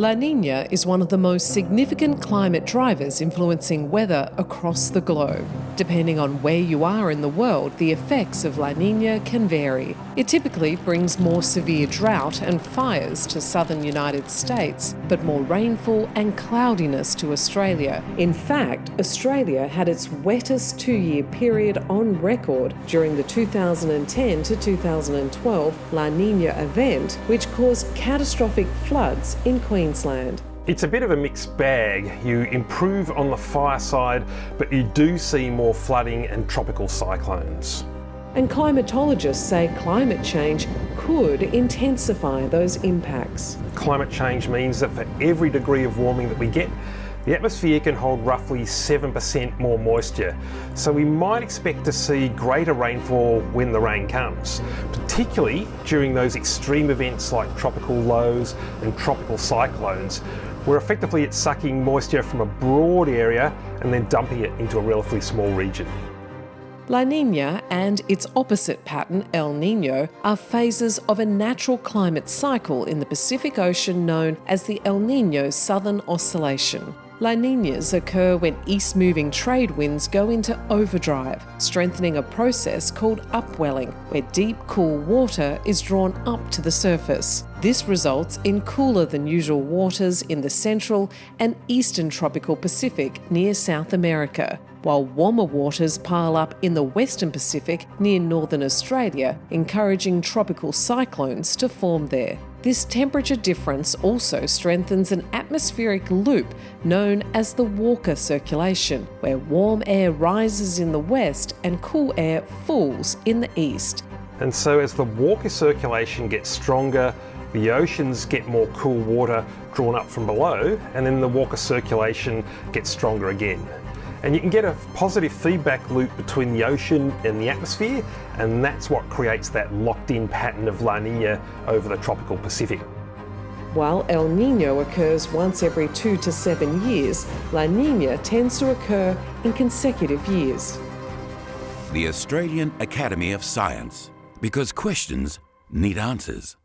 La Nina is one of the most significant climate drivers influencing weather across the globe. Depending on where you are in the world, the effects of La Nina can vary. It typically brings more severe drought and fires to southern United States, but more rainfall and cloudiness to Australia. In fact, Australia had its wettest two-year period on record during the 2010 to 2012 La Nina event, which caused catastrophic floods in Queensland. Queensland. It's a bit of a mixed bag. You improve on the fire side, but you do see more flooding and tropical cyclones. And climatologists say climate change could intensify those impacts. Climate change means that for every degree of warming that we get, the atmosphere can hold roughly 7% more moisture, so we might expect to see greater rainfall when the rain comes, particularly during those extreme events like tropical lows and tropical cyclones, where effectively it's sucking moisture from a broad area and then dumping it into a relatively small region. La Nina and its opposite pattern, El Nino, are phases of a natural climate cycle in the Pacific Ocean known as the El Nino Southern Oscillation. La Ninas occur when east moving trade winds go into overdrive, strengthening a process called upwelling, where deep, cool water is drawn up to the surface. This results in cooler than usual waters in the central and eastern tropical Pacific near South America, while warmer waters pile up in the western Pacific near northern Australia, encouraging tropical cyclones to form there. This temperature difference also strengthens an atmospheric loop known as the Walker circulation, where warm air rises in the west and cool air falls in the east. And so as the Walker circulation gets stronger, the oceans get more cool water drawn up from below, and then the Walker circulation gets stronger again. And you can get a positive feedback loop between the ocean and the atmosphere, and that's what creates that locked in pattern of La Nina over the tropical Pacific. While El Nino occurs once every two to seven years, La Nina tends to occur in consecutive years. The Australian Academy of Science, because questions need answers.